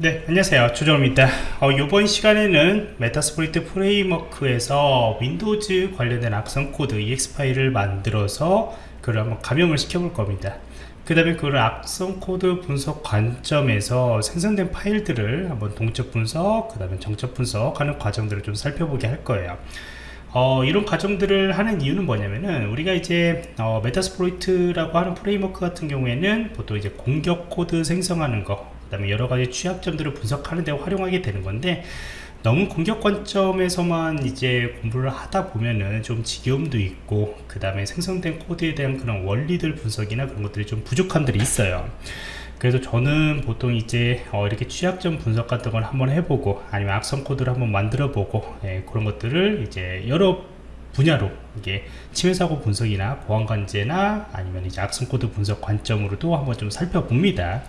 네 안녕하세요. 조정원입니다. 어, 이번 시간에는 Metasploit 프레임워크에서 윈도우즈 관련된 악성 코드 EXE 파일을 만들어서 그걸 한번 감염을 시켜 볼 겁니다. 그 다음에 그걸 악성 코드 분석 관점에서 생성된 파일들을 한번 동적 분석 그 다음에 정적 분석하는 과정들을 좀 살펴보게 할 거예요. 어, 이런 과정들을 하는 이유는 뭐냐면은 우리가 이제 어, Metasploit이라고 하는 프레임워크 같은 경우에는 보통 이제 공격 코드 생성하는 거, 그 다음에 여러 가지 취약점들을 분석하는 데 활용하게 되는 건데 너무 공격 관점에서만 이제 공부를 하다 보면은 좀 지겨움도 있고 그 다음에 생성된 코드에 대한 그런 원리들 분석이나 그런 것들이 좀 부족함들이 있어요. 그래서 저는 보통 이제 어 이렇게 취약점 분석 같은 걸 한번 해보고 아니면 악성 코드를 한번 만들어 보고 예, 그런 것들을 이제 여러 분야로 이게 침해사고 분석이나 보안관제나 아니면 이제 악성 코드 분석 관점으로도 한번 좀 살펴봅니다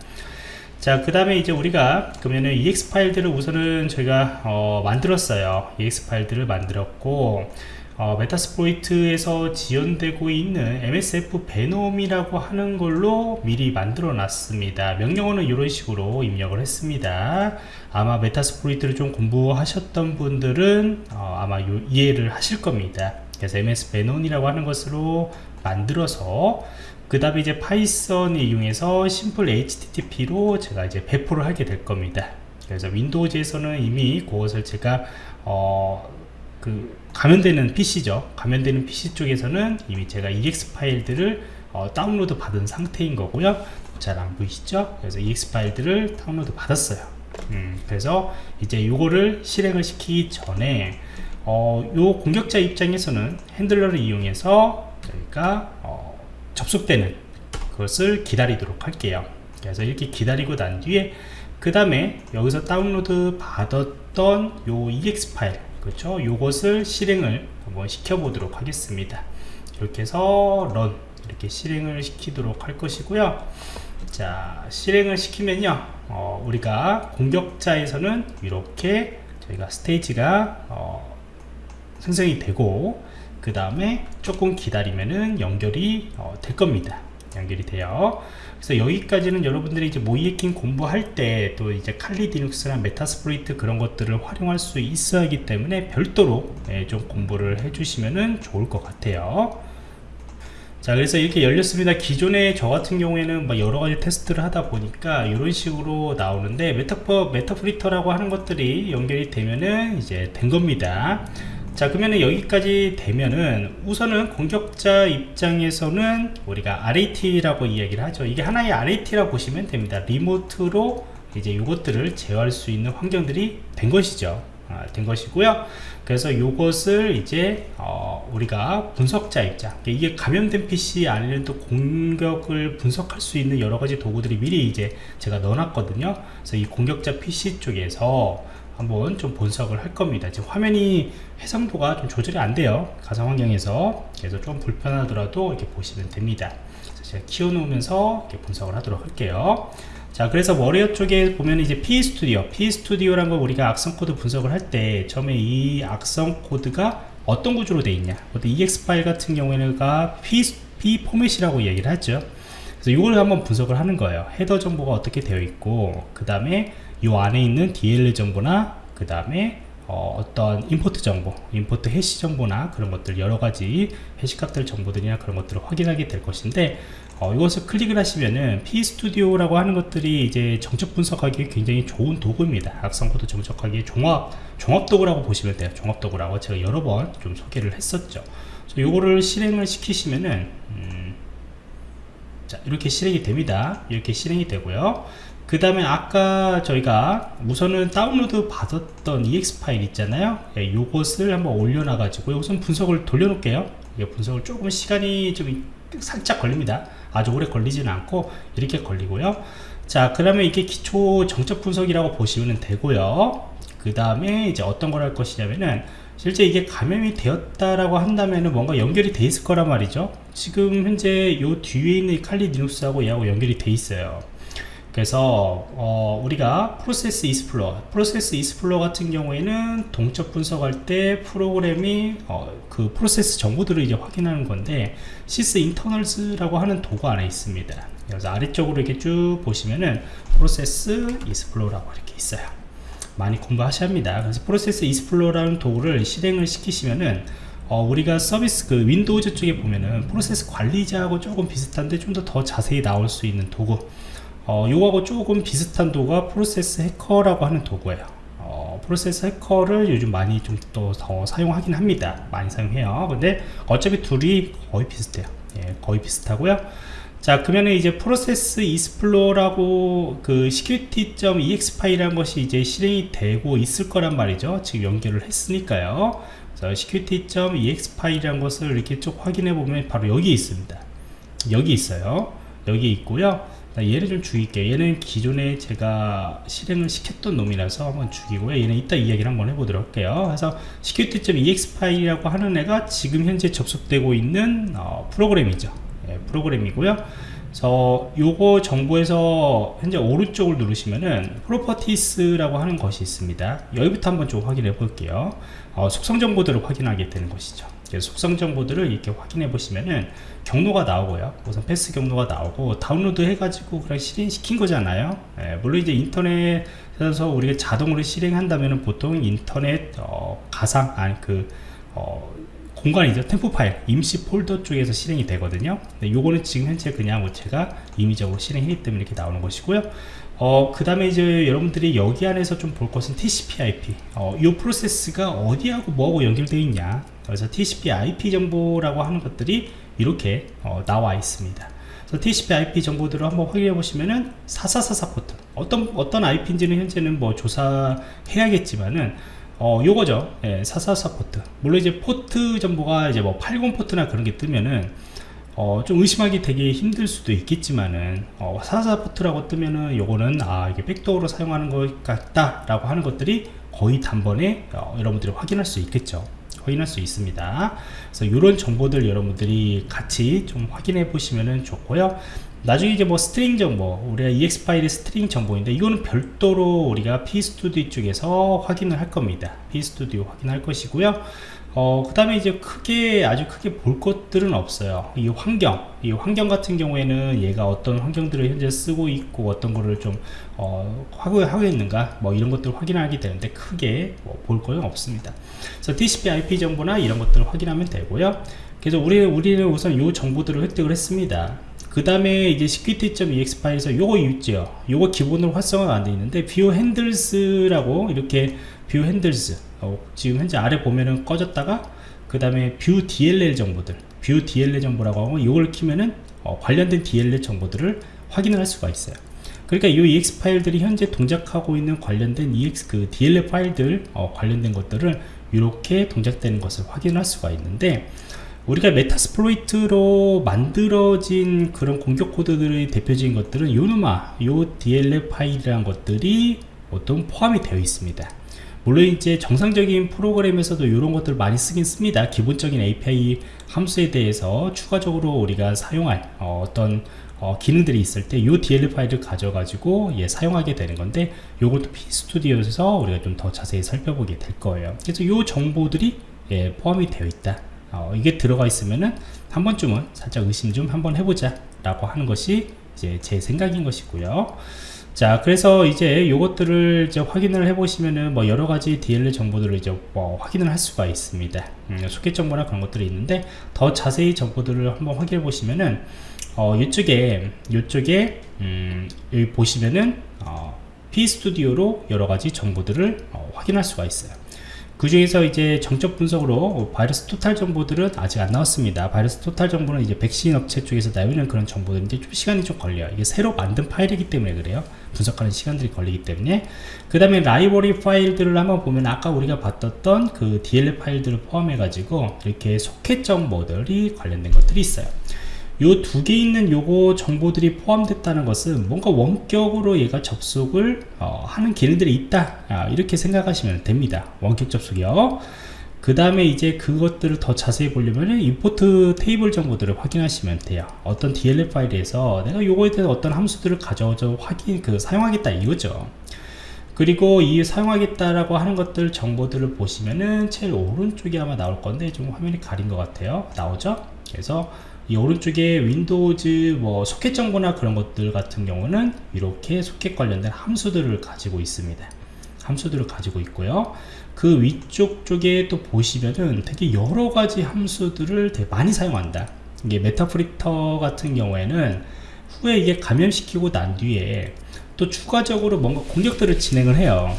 자 그 다음에 이제 우리가 그러면은 exe 파일들을 우선은 저희가 어 만들었어요. exe 파일들을 만들었고 어, Metasploit에서 지원되고 있는 MSFvenom이라고 하는 걸로 미리 만들어 놨습니다. 명령어는 이런 식으로 입력을 했습니다. 아마 Metasploit를 좀 공부하셨던 분들은 어, 아마 요, 이해를 하실 겁니다. 그래서 MSFvenom이라고 하는 것으로 만들어서 그 다음에 이제 Python을 이용해서 SimpleHTTP로 제가 이제 배포를 하게 될 겁니다. 그래서 Windows에서는 이미 그것을 제가 어, 그 감염되는 PC죠. 감염되는 PC 쪽에서는 이미 제가 EXE 파일들을 어, 다운로드 받은 상태인 거고요. 잘 안 보이시죠? 그래서 EXE 파일들을 다운로드 받았어요. 음, 그래서 이제 요거를 실행을 시키기 전에 어, 요 공격자 입장에서는 handler를 이용해서 저희가 어, 접속되는 그것을 기다리도록 할게요. 그래서 이렇게 기다리고 난 뒤에 그 다음에 여기서 다운로드 받았던 요 EX 파일 그렇죠? 요것을 실행을 한번 시켜 보도록 하겠습니다. 이렇게 해서 런 이렇게 실행을 시키도록 할 것이고요. 자 실행을 시키면요. 어, 우리가 공격자에서는 이렇게 저희가 스테이지가 어, 생성이 되고 그 다음에 조금 기다리면은 연결이 어, 될 겁니다. 연결이 돼요. 그래서 여기까지는 여러분들이 이제 모의해킹 공부할 때 또 이제 칼리 디눅스나 메타스프로이트 그런 것들을 활용할 수 있어야 하기 때문에 별도로 예, 좀 공부를 해주시면 좋을 것 같아요. 자 그래서 이렇게 열렸습니다. 기존에 저 같은 경우에는 뭐 여러가지 테스트를 하다 보니까 이런 식으로 나오는데 Meterpreter라고 하는 것들이 연결이 되면은 이제 된 겁니다 자 그러면은 여기까지 되면은 우선은 공격자 입장에서는 우리가 RAT라고 이야기를 하죠. 이게 하나의 RAT라고 보시면 됩니다. 리모트로 이제 이것들을 제어할 수 있는 환경들이 된 것이죠. 아, 된 것이고요. 그래서 이것을 이제 어, 우리가 분석자 입장. 이게 감염된 PC 안에는 또 공격을 분석할 수 있는 여러 가지 도구들이 미리 이제 제가 넣어놨거든요. 그래서 이 공격자 PC 쪽에서 한번 좀 분석을 할 겁니다. 지금 화면이 해상도가 좀 조절이 안 돼요. 가상 환경에서. 그래서 좀 불편하더라도 이렇게 보시면 됩니다. 제가 키워놓으면서 이렇게 분석을 하도록 할게요. 자 그래서 워리어 쪽에 보면 이제 PEStudio PEStudio란 걸 우리가 악성 코드 분석을 할 때 처음에 이 악성 코드가 어떤 구조로 되어 있냐. EXE 파일 같은 경우에는 PE, PE 포맷이라고 얘기를 하죠. 그래서 이걸 한번 분석을 하는 거예요. 헤더 정보가 어떻게 되어 있고 그 다음에 이 안에 있는 DLL 정보나 그 다음에 어, 떤 import 정보, import 해시 정보나 그런 것들 여러 가지 해시 값들 정보들이나 그런 것들을 확인하게 될 것인데 어, 이것을 클릭을 하시면은 PEStudio라고 하는 것들이 이제 정적 분석하기에 굉장히 좋은 도구입니다. 악성 코드 정적하기에 종합 종합 도구라고 보시면 돼요. 종합 도구라고 제가 여러 번 좀 소개를 했었죠. 이거를 실행을 시키시면은 음, 자 이렇게 실행이 됩니다. 이렇게 실행이 되고요. 그 다음에 아까 저희가 우선은 다운로드 받았던 ex 파일 있잖아요. 예, 요것을 한번 올려놔 가지고 우선 분석을 돌려놓을게요. 분석을 조금 시간이 좀 살짝 걸립니다. 아주 오래 걸리지는 않고 이렇게 걸리고요. 자 그러면 이게 기초 정적 분석이라고 보시면 되고요. 그 다음에 이제 어떤 걸 할 것이냐면은 실제 이게 감염이 되었다라고 한다면은 뭔가 연결이 돼 있을 거란 말이죠. 지금 현재 요 뒤에 있는 칼리 리눅스하고 얘하고 연결이 돼 있어요 그래서 어, 우리가 Process Explorer Process Explorer 같은 경우에는 동적 분석할 때 프로그램이 어, 그 프로세스 정보들을 이제 확인하는 건데 Sysinternals라고 하는 도구 안에 있습니다. 그래서 아래쪽으로 이렇게 쭉 보시면은 Process Explorer라고 이렇게 있어요. 많이 공부하셔야 합니다. 그래서 Process Explorer라는 도구를 실행을 시키시면은 어, 우리가 서비스 그 Windows 쪽에 보면은 프로세스 관리자하고 조금 비슷한데 좀 더 더 자세히 나올 수 있는 도구 어, 요거하고 조금 비슷한 도구가 프로세스 해커라고 하는 도구예요. 어, 프로세스 해커를 요즘 많이 좀 또 더 사용하긴 합니다. 많이 사용해요. 근데 어차피 둘이 거의 비슷해요. 예, 거의 비슷하고요. 자 그러면 이제 프로세스 이스플로라고 그 security.ex 파일이라는 것이 이제 실행이 되고 있을 거란 말이죠. 지금 연결을 했으니까요. 자 security.ex 파일이라는 것을 이렇게 쭉 확인해 보면 바로 여기 있습니다. 여기 있어요. 여기 있고요 얘를 좀 죽일게요. 얘는 기존에 제가 실행을 시켰던 놈이라서 한번 죽이고요. 얘는 이따 이야기를 한번 해보도록 할게요. 그래서 security.exe 파일이라고 하는 애가 지금 현재 접속되고 있는 어, 프로그램이죠. 예, 프로그램이고요. 저 요거 정보에서 현재 오른쪽을 누르시면은 properties라고 하는 것이 있습니다. 여기부터 한번 좀 확인해 볼게요. 어, 속성 정보들을 확인하게 되는 것이죠 속성 정보들을 이렇게 확인해 보시면은 경로가 나오고요. 우선 path 경로가 나오고 다운로드 해가지고 그냥 실행시킨 거잖아요. 예, 물론 이제 인터넷에서 우리가 자동으로 실행한다면 보통 인터넷 어, 가상 아니 그 어, 공간이죠. temp 파일 임시 폴더 쪽에서 실행이 되거든요. 네, 요거는 지금 현재 그냥 뭐 제가 임의적으로 실행했기 때문에 이렇게 나오는 것이고요. 어, 그 다음에 이제 여러분들이 여기 안에서 좀 볼 것은 TCP IP 어, 이 프로세스가 어디하고 뭐하고 연결되어 있냐 그래서 TCP IP 정보라고 하는 것들이 이렇게 어, 나와 있습니다. 그래서 TCP IP 정보들을 한번 확인해 보시면은 4444 포트 어떤 어떤 IP인지는 현재는 뭐 조사해야겠지만은 어 요거죠. 예, 444 포트 물론 이제 포트 정보가 이제 뭐 80 포트나 그런 게 뜨면은 어, 좀 의심하기 되게 힘들 수도 있겠지만은 어, 44 포트라고 뜨면은 요거는 아 이게 백도어로 사용하는 것 같다 라고 하는 것들이 거의 단번에 어, 여러분들이 확인할 수 있겠죠 확인할 수 있습니다. 그래서 이런 정보들 여러분들이 같이 좀 확인해 보시면 좋고요. 나중에 이제 뭐 string 정보 우리가 exe 파일의 string 정보인데 이거는 별도로 우리가 pestudio 쪽에서 확인을 할 겁니다. Pestudio 확인할 것이고요 어, 그 다음에 이제 크게 아주 크게 볼 것들은 없어요. 이 환경 이 환경 같은 경우에는 얘가 어떤 환경들을 현재 쓰고 있고 어떤 거를 좀 어, 하고, 하고 있는가? 뭐 이런 것들을 확인하게 되는데 크게 뭐 볼 거는 없습니다. 그래서 TCP IP 정보나 이런 것들을 확인하면 되고요. 그래서 우리, 우리는 우선 이 정보들을 획득을 했습니다 그 다음에 이제 security.ex 파일에서 요거 있죠 요거 기본으로 활성화가 안 되어 있는데 view handles라고 이렇게 view handles 어, 지금 현재 아래 보면은 꺼졌다가 그 다음에 view dll 정보들 view dll 정보라고 하고 이걸 키면은 어, 관련된 dll 정보들을 확인을 할 수가 있어요. 그러니까 이 ex 파일들이 현재 동작하고 있는 관련된 ex 그 dll 파일들 어, 관련된 것들을 이렇게 동작되는 것을 확인할 수가 있는데 우리가 Metasploit로 만들어진 그런 공격 코드들의 대표적인 것들은 요누마, 요 DLL 파일이라는 것들이 보통 포함이 되어 있습니다. 물론 이제 정상적인 프로그램에서도 이런 것들 많이 쓰긴 씁니다. 기본적인 API 함수에 대해서 추가적으로 우리가 사용할 어, 떤 어, 기능들이 있을 때 이 DLL 파일을 가져가지고 예, 사용하게 되는 건데 이것도 P스튜디오에서 우리가 좀 더 자세히 살펴보게 될 거예요. 그래서 이 정보들이 예, 포함이 되어 있다. 어, 이게 들어가 있으면은 한 번쯤은 살짝 의심 좀 한번 해보자 라고 하는 것이 이제 제 생각인 것이고요. 자 그래서 이제 요것들을 이제 확인을 해 보시면은 뭐 여러가지 DLL 정보들을 이제 뭐 확인을 할 수가 있습니다. 음, 소켓 정보나 그런 것들이 있는데 더 자세히 정보들을 한번 확인해 보시면은 어, 이쪽에 이쪽에 음, 여기 보시면은 어, P 스튜디오로 여러가지 정보들을 어, 확인할 수가 있어요 그 중에서 이제 정적 분석으로 바이러스 토탈 정보들은 아직 안 나왔습니다. 바이러스 토탈 정보는 이제 백신 업체 쪽에서 나오는 그런 정보들인데 좀 시간이 좀 걸려요. 이게 새로 만든 파일이기 때문에 그래요. 분석하는 시간들이 걸리기 때문에 그 다음에 라이브러리 파일들을 한번 보면 아까 우리가 봤던 그 DLL 파일들을 포함해 가지고 이렇게 소켓 정보들이 관련된 것들이 있어요. 요 두 개 있는 요거 정보들이 포함됐다는 것은 뭔가 원격으로 얘가 접속을 어, 하는 기능들이 있다. 아, 이렇게 생각하시면 됩니다. 원격 접속이요. 그 다음에 이제 그것들을 더 자세히 보려면 import 테이블 정보들을 확인하시면 돼요. 어떤 DLL 파일에서 내가 요거에 대해서 어떤 함수들을 가져와서 확인 그 사용하겠다 이거죠. 그리고 이 사용하겠다라고 하는 것들 정보들을 보시면은 제일 오른쪽에 아마 나올 건데 좀 화면이 가린 것 같아요. 나오죠? 그래서 이 오른쪽에 Windows 뭐 소켓 정보나 그런 것들 같은 경우는 이렇게 소켓 관련된 함수들을 가지고 있습니다. 함수들을 가지고 있고요. 그 위쪽 쪽에 또 보시면은 되게 여러 가지 함수들을 되게 많이 사용한다. 이게 Meterpreter 같은 경우에는 후에 이게 감염시키고 난 뒤에 또 추가적으로 뭔가 공격들을 진행을 해요.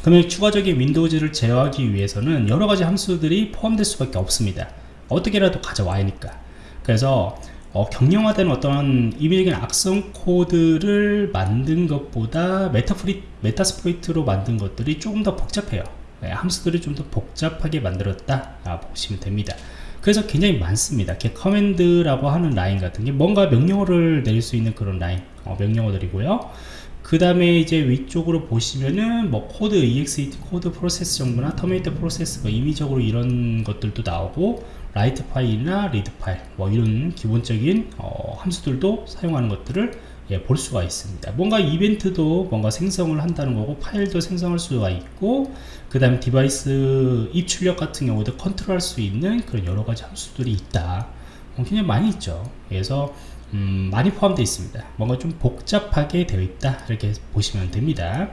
그러면 추가적인 Windows를 제어하기 위해서는 여러가지 함수들이 포함될 수밖에 없습니다. 어떻게라도 가져와야 하니까 그래서 어, 경량화된 어떤 임의적인 악성 코드를 만든 것보다 Meterpre, Metasploit로 만든 것들이 조금 더 복잡해요. 네, 함수들을 좀 더 복잡하게 만들었다 아, 보시면 됩니다. 그래서 굉장히 많습니다. 이렇게 command라고 하는 라인 같은 게 뭔가 명령어를 내릴 수 있는 그런 라인 어, 명령어들이고요. 그 다음에 이제 위쪽으로 보시면은 뭐 코드 exit 코드 프로세스 정보나 terminate process 뭐 임의적으로 이런 것들도 나오고 write file이나 read file 뭐 이런 기본적인 어, 함수들도 사용하는 것들을 예, 볼 수가 있습니다. 뭔가 이벤트도 뭔가 생성을 한다는 거고 파일도 생성할 수가 있고 그 다음에 device 입출력 같은 경우도 컨트롤 할 수 있는 그런 여러가지 함수들이 있다. 어, 굉장히 많이 있죠. 그래서 음, 많이 포함되어 있습니다. 뭔가 좀 복잡하게 되어 있다. 이렇게 보시면 됩니다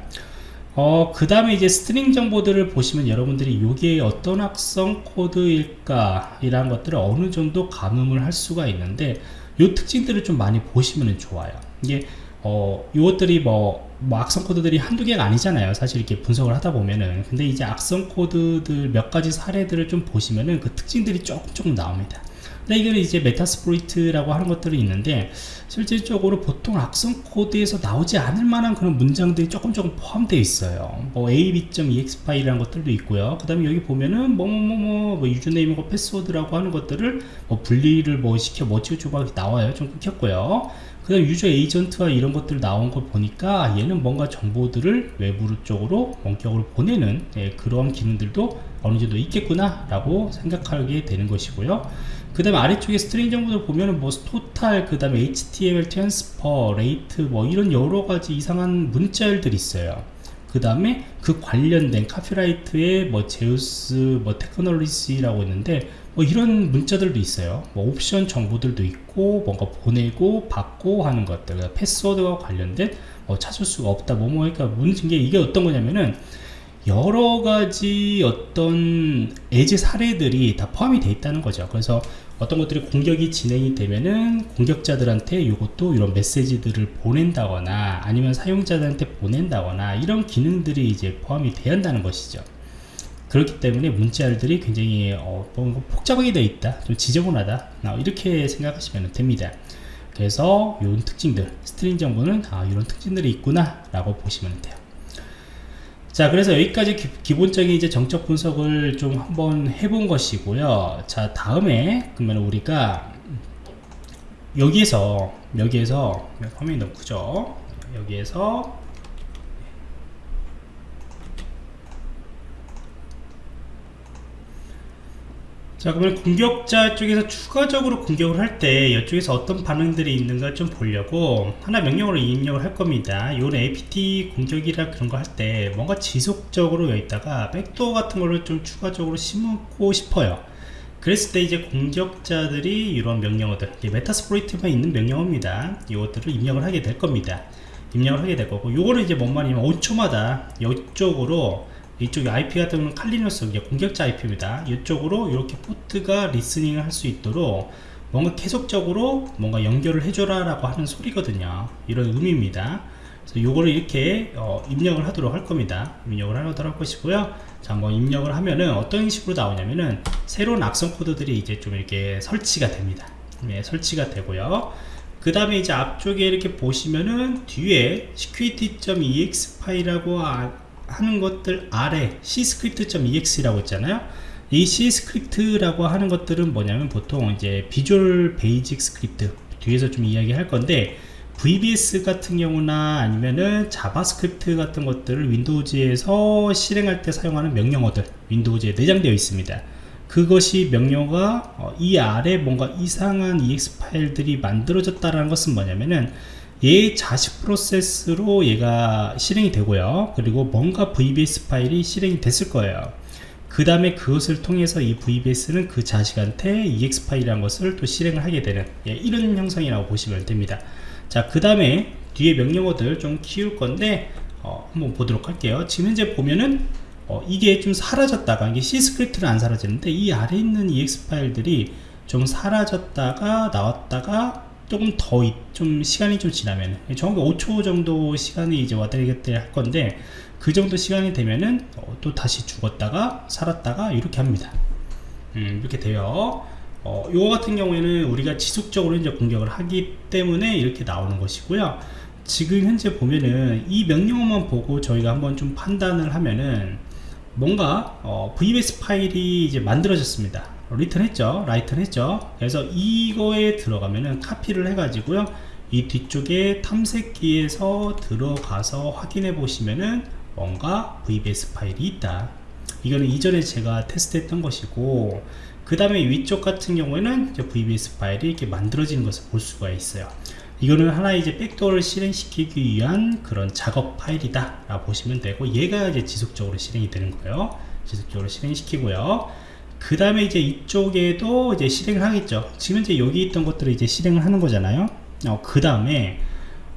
어, 그 다음에 이제 string 정보들을 보시면 여러분들이 이게 어떤 악성 코드일까 이런 것들을 어느 정도 가늠을 할 수가 있는데 이 특징들을 좀 많이 보시면 좋아요. 이게 어, 이것들이 뭐, 뭐 악성 코드들이 한두 개가 아니잖아요. 사실 이렇게 분석을 하다 보면은. 근데 이제 악성 코드들 몇 가지 사례들을 좀 보시면은 그 특징들이 조금 조금 나옵니다 근데 이거는 이제 Metasploit라고 하는 것들이 있는데 실질적으로 보통 악성 코드에서 나오지 않을 만한 그런 문장들이 조금 조금 포함되어 있어요. 뭐 ab.exe 파일이라는 것들도 있고요. 그 다음에 여기 보면은 뭐뭐뭐뭐 뭐 username과 패스워드라고 하는 것들을 뭐 분리를 뭐 시켜 뭐 치우치고 나와요. 좀 끊겼고요. 그 다음 user agent와 이런 것들 나온 걸 보니까 얘는 뭔가 정보들을 외부 쪽으로 원격으로 보내는 예, 그런 기능들도 어느 정도 있겠구나 라고 생각하게 되는 것이고요 그 다음에 아래쪽에 string 정보들 보면은 뭐 total 그 다음에 html transfer rate 뭐 이런 여러가지 이상한 문자열들이 있어요. 그 다음에 그 관련된 copyright의 뭐 Zeus 뭐 Technology라고 있는데 뭐 이런 문자들도 있어요. 뭐 옵션 정보들도 있고 뭔가 보내고 받고 하는 것들 패스워드와 관련된 뭐 찾을 수가 없다. 뭐뭐 그러니까 문제 게 이게 어떤 거냐면은 여러 가지 어떤 예제 사례들이 다 포함이 되어 있다는 거죠. 그래서 어떤 것들이 공격이 진행이 되면은 공격자들한테 이것도 이런 메시지들을 보낸다거나 아니면 사용자들한테 보낸다거나 이런 기능들이 이제 포함이 되어야 한다는 것이죠. 그렇기 때문에 문자열들이 굉장히 어, 복잡하게 되어 있다 좀 지저분하다 어, 이렇게 생각하시면 됩니다. 그래서 이런 특징들 string 정보는 아 이런 특징들이 있구나 라고 보시면 돼요 자 그래서 여기까지 기, 본적인 이제 정적 분석을 좀 한번 해본 것이고요. 자 다음에 그러면 우리가 여기에서 여기에서 화면이 너무 크죠? 여기에서 자 그러면 공격자 쪽에서 추가적으로 공격을 할 때 이쪽에서 어떤 반응들이 있는가 좀 보려고 하나 명령으로 입력을 할 겁니다. 요런 apt 공격이라 그런 거 할 때 뭔가 지속적으로 여기다가 백도어 같은 거를 좀 추가적으로 심고 싶어요. 그랬을 때 이제 공격자들이 이런 명령어들 메타스프로이트만 있는 명령어입니다. 이것들을 입력을 하게 될 겁니다. 입력을 하게 될 거고 요거는 이제 뭔 말이냐면 5초마다 이쪽으로 이쪽에 IP 같은 경우는 칼리너스 공격자 IP입니다. 이쪽으로 이렇게 포트가 리스닝을 할 수 있도록 뭔가 계속적으로 뭔가 연결을 해줘라 라고 하는 소리거든요. 이런 의미입니다. 그래서 요거를 이렇게 어, 입력을 하도록 할 겁니다. 입력을 하도록 할 것이고요. 자 한번 입력을 하면은 어떤 식으로 나오냐면은 새로운 악성 코드들이 이제 좀 이렇게 설치가 됩니다. 네, 설치가 되고요. 그 다음에 이제 앞쪽에 이렇게 보시면은 뒤에 security.exe 파일하고 아, 하는 것들 아래 cscript.exe라고 있잖아요 이 cscript라고 하는 것들은 뭐냐면 보통 이제 Visual Basic Script 뒤에서 좀 이야기 할 건데 VBS 같은 경우나 아니면은 JavaScript 같은 것들을 Windows에서 실행할 때 사용하는 명령어들 Windows에 내장되어 있습니다. 그것이 명령어가 어, 이 아래 뭔가 이상한 EX 파일들이 만들어졌다는 것은 뭐냐면은 얘 자식 프로세스로 얘가 실행이 되고요. 그리고 뭔가 VBS 파일이 실행이 됐을 거예요. 그 다음에 그것을 통해서 이 VBS는 그 자식한테 EX 파일이라는 것을 또 실행을 하게 되는 예, 이런 형상이라고 보시면 됩니다. 자, 그 다음에 뒤에 명령어들 좀 키울 건데 어, 한번 보도록 할게요. 지금 현재 보면은 어, 이게 좀 사라졌다가 이게 cscript는 안 사라졌는데 이 아래 있는 EXE 파일들이 좀 사라졌다가 나왔다가 조금 더 좀 시간이 좀 지나면 정확히 5초 정도 시간이 이제 왔다 갔다 할 건데 그 정도 시간이 되면은 어, 또 다시 죽었다가 살았다가 이렇게 합니다. 음, 이렇게 돼요. 어, 이거 같은 경우에는 우리가 지속적으로 이제 공격을 하기 때문에 이렇게 나오는 것이고요. 지금 현재 보면은 이 명령어만 보고 저희가 한번 좀 판단을 하면은 뭔가 어, VBS 파일이 이제 만들어졌습니다 written 했죠? written 했죠? 그래서 이거에 들어가면은 카피를 해 가지고요. 이 뒤쪽에 탐색기에서 들어가서 확인해 보시면은 뭔가 VBS 파일이 있다. 이거는 이전에 제가 테스트 했던 것이고 그 다음에 위쪽 같은 경우에는 VBS 파일이 이렇게 만들어지는 것을 볼 수가 있어요. 이거는 하나의 이제 backdoor를 실행시키기 위한 그런 작업 파일이다 라고 보시면 되고 얘가 이제 지속적으로 실행이 되는 거예요. 지속적으로 실행시키고요 그 다음에 이제 이쪽에도 이제 실행을 하겠죠. 지금 이제 여기 있던 것들을 이제 실행을 하는 거잖아요. 어, 그 다음에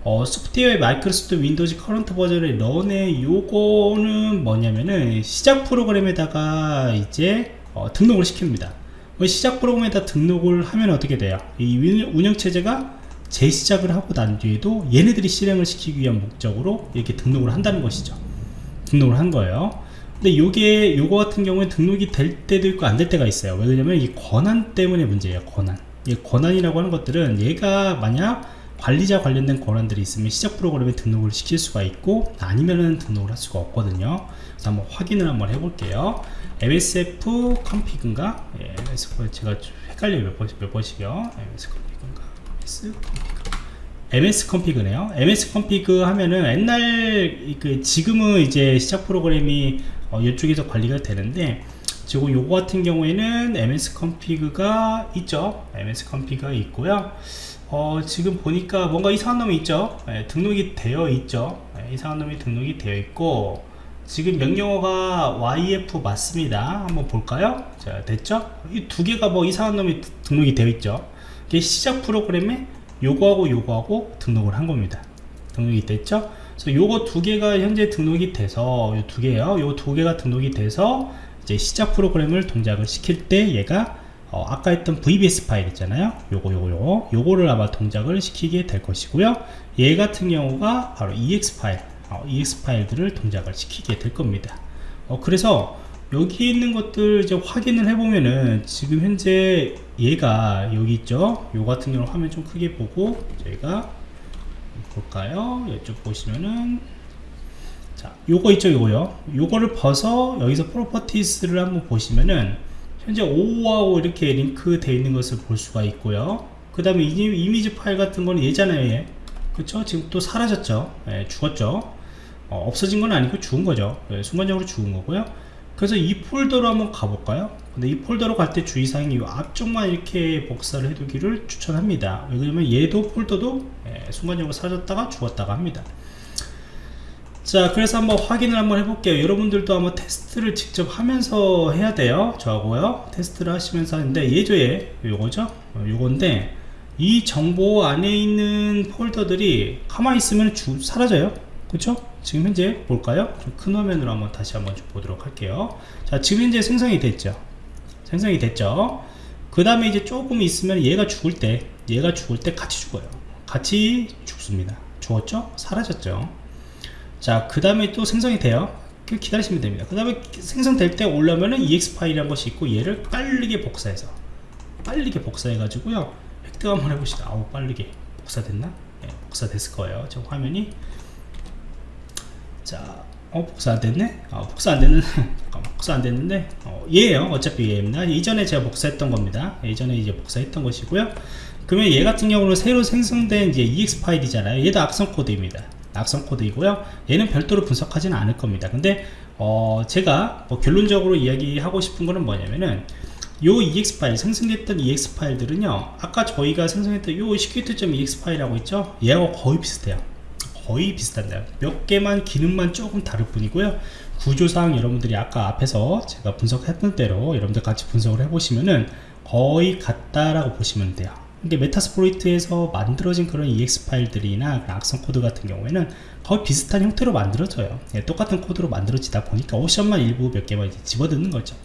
어, Software Microsoft Windows Current Version의 Run의 요거는 뭐냐면은 시작 프로그램에다가 이제 어, 등록을 시킵니다. 뭐 시작 프로그램에다 등록을 하면 어떻게 돼요? 이 운영체제가 재시작을 하고 난 뒤에도 얘네들이 실행을 시키기 위한 목적으로 이렇게 등록을 한다는 것이죠. 등록을 한 거예요 근데 요게 요거 같은 경우에 등록이 될 때도 있고 안 될 때가 있어요. 왜냐면 이 권한 때문에 문제예요 권한. 이 권한이라고 하는 것들은 얘가 만약 관리자 관련된 권한들이 있으면 시작 프로그램에 등록을 시킬 수가 있고 아니면은 등록을 할 수가 없거든요. 그래서 한번 확인을 한번 해볼게요. Msf config인가? 예, msf 제가 헷갈려요 몇, 번, 몇 번씩이요. Ms config인가? Ms config ms config네요. Ms config 하면은 옛날 그 지금은 이제 시작 프로그램이 어, 이쪽에서 관리가 되는데 지금 요거 같은 경우에는 ms config가 있죠? Ms config가 있고요. 어, 지금 보니까 뭔가 이상한 놈이 있죠? 예, 등록이 되어 있죠? 예, 이상한 놈이 등록이 되어 있고 지금 명령어가 YF 맞습니다. 한번 볼까요? 자 됐죠? 이 두 개가 뭐 이상한 놈이 등록이 되어 있죠? 이게 시작 프로그램에 요거하고 요거하고 등록을 한 겁니다. 등록이 됐죠 그래서 요거 두 개가 현재 등록이 돼서 요 두 개요. 요 두 개가 등록이 돼서 이제 시작 프로그램을 동작을 시킬 때 얘가 어, 아까 했던 VBS 파일 있잖아요. 요거 요거 요거. 요거를 아마 동작을 시키게 될 것이고요. 얘 같은 경우가 바로 EXE 파일 어, EXE 파일들을 동작을 시키게 될 겁니다. 어, 그래서 여기 있는 것들 이제 확인을 해보면은 지금 현재 얘가 여기 있죠? 요 같은 경우 화면 좀 크게 보고 저희가 볼까요? 이쪽 보시면은 자 요거 있죠 요거요. 요거를 벗어 여기서 properties를 한번 보시면은 현재 5하고 이렇게 링크 되어 있는 것을 볼 수가 있고요. 그 다음에 이미지 파일 같은 거는 얘. 그쵸? 지금 또 사라졌죠? 예, 죽었죠? 어, 없어진 건 아니고 죽은 거죠. 예, 순간적으로 죽은 거고요 그래서 이 폴더로 한번 가볼까요? 근데 이 폴더로 갈 때 주의사항이 이 앞쪽만 이렇게 복사를 해두기를 추천합니다. 왜냐면 얘도 폴더도 예, 순간적으로 사라졌다가 죽었다가 합니다. 자 그래서 한번 확인을 한번 해볼게요 여러분들도 한번 테스트를 직접 하면서 해야 돼요 저하고요 테스트를 하시면서 하는데 예조에 요거죠 어, 요건데 이 정보 안에 있는 폴더들이 가만히 있으면 주, 사라져요 그쵸 지금 현재 볼까요? 좀큰 화면으로 한번 다시 한번 좀 보도록 할게요. 자, 지금 현재 생성이 됐죠. 생성이 됐죠. 그 다음에 이제 조금 있으면 얘가 죽을 때, 얘가 죽을 때 같이 죽어요. 같이 죽습니다. 죽었죠? 사라졌죠. 자, 그 다음에 또 생성이 돼요. 기다리시면 됩니다. 그 다음에 생성될 때 올라오면은 EX 파일이라는 것이 있고 얘를 빠르게 복사해서 빠르게 복사해 가지고요. 획득 한번 해봅시다. 아우 빠르게 복사됐나? 네, 복사됐을 거예요. 저 화면이 자, 어, 복사 안 됐네? 어, 복사 안 됐는, 잠깐만, 복사 안 됐는데, 어, 얘예요 어차피 얘입니다. 이전에 제가 복사했던 겁니다. 예전에 이제 복사했던 것이고요. 그러면 얘 같은 경우는 새로 생성된 이제 EX 파일이잖아요. 얘도 악성 코드입니다. 악성 코드이고요. 얘는 별도로 분석하지는 않을 겁니다. 근데 어 제가 뭐 결론적으로 이야기하고 싶은 거는 뭐냐면은 요 EXE 파일 생성됐던 EXE 파일들은요 아까 저희가 생성했던 요 시큐트.exe 파일하고 있죠 얘하고 거의 비슷해요 거의 비슷한데요. 몇 개만 기능만 조금 다를 뿐이고요. 구조상 여러분들이 아까 앞에서 제가 분석했던 대로 여러분들 같이 분석을 해보시면은 거의 같다라고 보시면 돼요. 이게 Metasploit에서 만들어진 그런 EXE 파일들이나 악성 코드 같은 경우에는 거의 비슷한 형태로 만들어져요. 예, 똑같은 코드로 만들어지다 보니까 옵션만 일부 몇 개만 이제 집어넣는 거죠.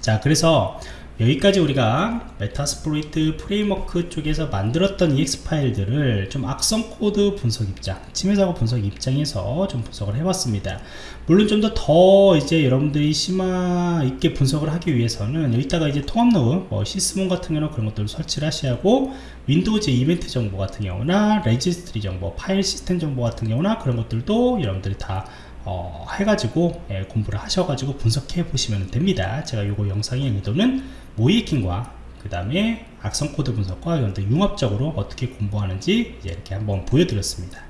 자 그래서 여기까지 우리가 Metasploit Framework 쪽에서 만들었던 EXE 파일들을 좀 악성 코드 분석 입장, 침해 사고 분석 입장에서 좀 분석을 해봤습니다. 물론 좀 더더 이제 여러분들이 심화 있게 분석을 하기 위해서는 여기다가 이제 통합 로그, 뭐 Sysmon 같은 경우는 그런 것들을 설치를 하셔야하고 Windows 이벤트 정보 같은 경우나 registry 정보, 파일 시스템 정보 같은 경우나 그런 것들도 여러분들이 다 어, 해가지고 예, 공부를 하셔가지고 분석해 보시면 됩니다. 제가 요거 영상의 의도는 모이킹과 그 다음에 악성 코드 분석과 융합적으로 어떻게 공부하는지 이제 이렇게 한번 보여드렸습니다.